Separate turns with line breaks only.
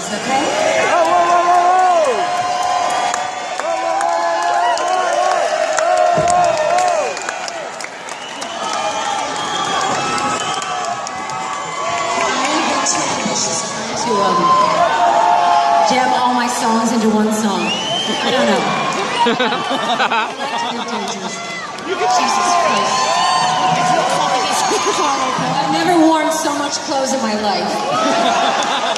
dances, okay? Whoa, whoa, whoa, jam all my songs into one song. I don't know. you Jesus Christ. I've never worn so much clothes in my life.